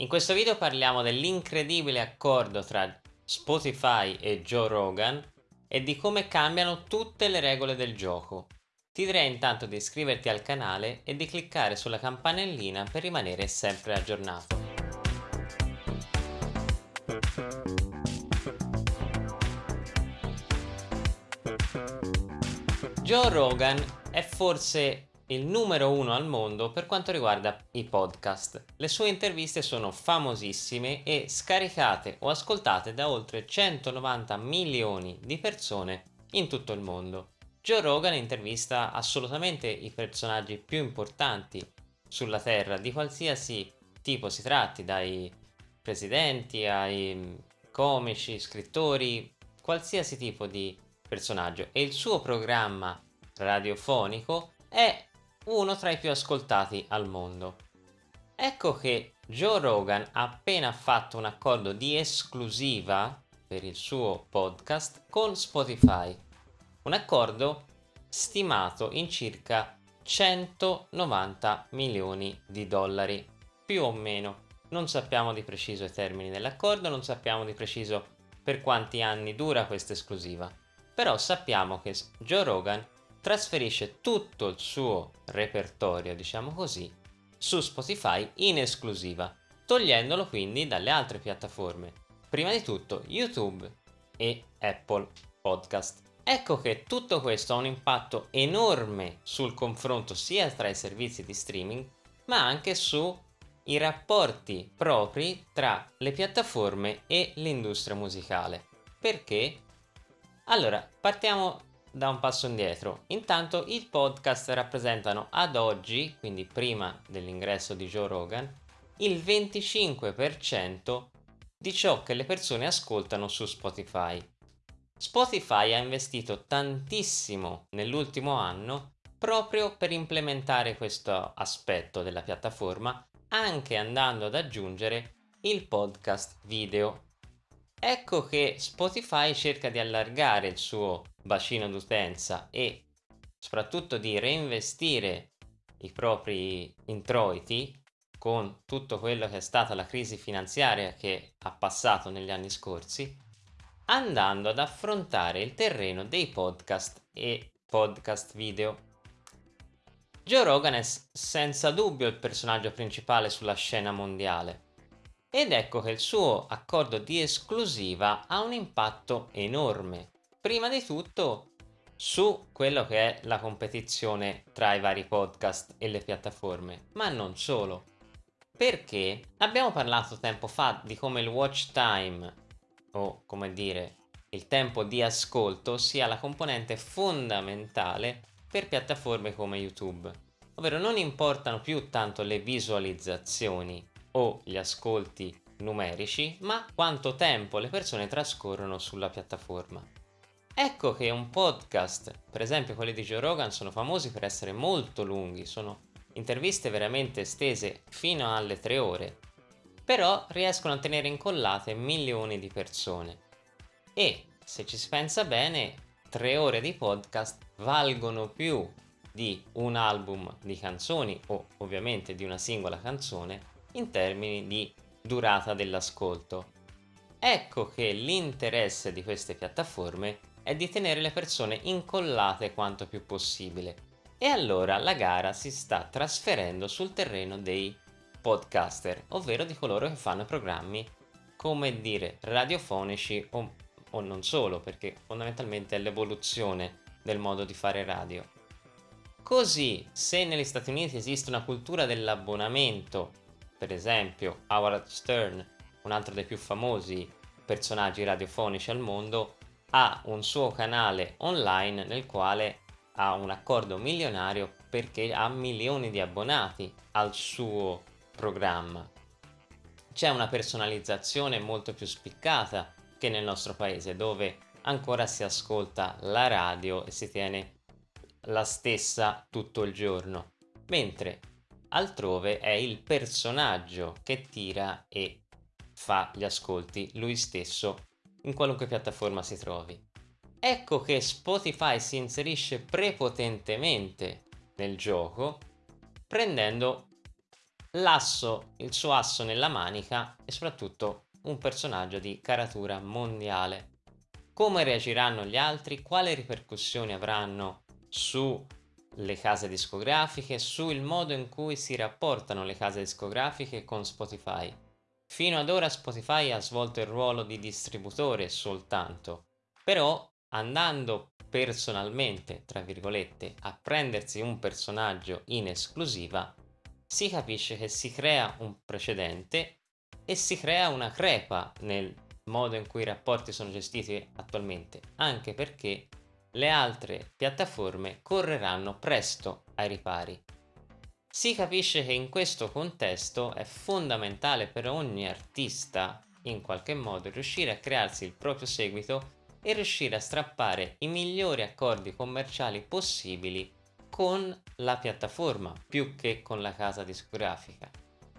In questo video parliamo dell'incredibile accordo tra Spotify e Joe Rogan e di come cambiano tutte le regole del gioco. Ti direi intanto di iscriverti al canale e di cliccare sulla campanellina per rimanere sempre aggiornato. Joe Rogan è forse il numero uno al mondo per quanto riguarda i podcast. Le sue interviste sono famosissime e scaricate o ascoltate da oltre 190 milioni di persone in tutto il mondo. Joe Rogan intervista assolutamente i personaggi più importanti sulla Terra, di qualsiasi tipo si tratti, dai presidenti ai comici, scrittori, qualsiasi tipo di personaggio e il suo programma radiofonico è uno tra i più ascoltati al mondo. Ecco che Joe Rogan ha appena fatto un accordo di esclusiva per il suo podcast con Spotify. Un accordo stimato in circa 190 milioni di dollari, più o meno. Non sappiamo di preciso i termini dell'accordo, non sappiamo di preciso per quanti anni dura questa esclusiva però sappiamo che Joe Rogan trasferisce tutto il suo repertorio, diciamo così, su Spotify in esclusiva, togliendolo quindi dalle altre piattaforme, prima di tutto YouTube e Apple Podcast. Ecco che tutto questo ha un impatto enorme sul confronto sia tra i servizi di streaming, ma anche sui rapporti propri tra le piattaforme e l'industria musicale. Perché? Allora, partiamo da un passo indietro. Intanto i podcast rappresentano ad oggi, quindi prima dell'ingresso di Joe Rogan, il 25% di ciò che le persone ascoltano su Spotify. Spotify ha investito tantissimo nell'ultimo anno proprio per implementare questo aspetto della piattaforma, anche andando ad aggiungere il podcast video Ecco che Spotify cerca di allargare il suo bacino d'utenza e soprattutto di reinvestire i propri introiti con tutto quello che è stata la crisi finanziaria che ha passato negli anni scorsi, andando ad affrontare il terreno dei podcast e podcast video. Joe Rogan è senza dubbio il personaggio principale sulla scena mondiale ed ecco che il suo accordo di esclusiva ha un impatto enorme. Prima di tutto su quello che è la competizione tra i vari podcast e le piattaforme, ma non solo. Perché abbiamo parlato tempo fa di come il watch time, o come dire, il tempo di ascolto sia la componente fondamentale per piattaforme come YouTube. Ovvero non importano più tanto le visualizzazioni, o gli ascolti numerici, ma quanto tempo le persone trascorrono sulla piattaforma. Ecco che un podcast, per esempio quelli di Joe Rogan, sono famosi per essere molto lunghi, sono interviste veramente estese fino alle tre ore, però riescono a tenere incollate milioni di persone. E se ci si pensa bene, tre ore di podcast valgono più di un album di canzoni o ovviamente di una singola canzone in termini di durata dell'ascolto. Ecco che l'interesse di queste piattaforme è di tenere le persone incollate quanto più possibile e allora la gara si sta trasferendo sul terreno dei podcaster, ovvero di coloro che fanno programmi come dire radiofonici o, o non solo, perché fondamentalmente è l'evoluzione del modo di fare radio. Così, se negli Stati Uniti esiste una cultura dell'abbonamento per esempio Howard Stern, un altro dei più famosi personaggi radiofonici al mondo, ha un suo canale online nel quale ha un accordo milionario perché ha milioni di abbonati al suo programma. C'è una personalizzazione molto più spiccata che nel nostro paese dove ancora si ascolta la radio e si tiene la stessa tutto il giorno, mentre altrove è il personaggio che tira e fa gli ascolti lui stesso in qualunque piattaforma si trovi. Ecco che Spotify si inserisce prepotentemente nel gioco prendendo l'asso, il suo asso nella manica e soprattutto un personaggio di caratura mondiale. Come reagiranno gli altri? Quali ripercussioni avranno sulle case discografiche, sul modo in cui si rapportano le case discografiche con Spotify? Fino ad ora Spotify ha svolto il ruolo di distributore soltanto, però andando personalmente, tra virgolette, a prendersi un personaggio in esclusiva, si capisce che si crea un precedente e si crea una crepa nel modo in cui i rapporti sono gestiti attualmente, anche perché le altre piattaforme correranno presto ai ripari. Si capisce che in questo contesto è fondamentale per ogni artista in qualche modo riuscire a crearsi il proprio seguito e riuscire a strappare i migliori accordi commerciali possibili con la piattaforma più che con la casa discografica.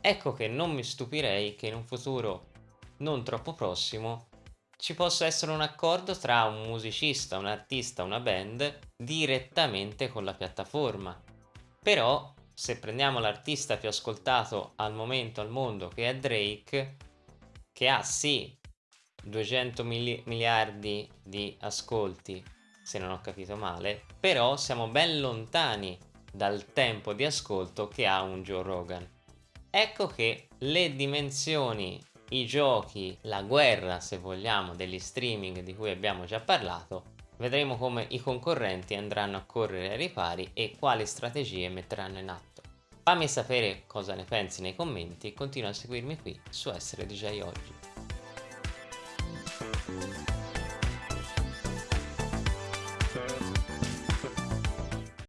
Ecco che non mi stupirei che in un futuro non troppo prossimo ci possa essere un accordo tra un musicista, un artista, una band direttamente con la piattaforma. Però se prendiamo l'artista più ascoltato al momento al mondo che è Drake, che ha sì 200 mili- miliardi di ascolti, se non ho capito male, però siamo ben lontani dal tempo di ascolto che ha un Joe Rogan. Ecco che le dimensioni, i giochi, la guerra, se vogliamo, degli streaming di cui abbiamo già parlato, vedremo come i concorrenti andranno a correre ai ripari e quali strategie metteranno in atto. Fammi sapere cosa ne pensi nei commenti e continua a seguirmi qui su Essere DJ Oggi.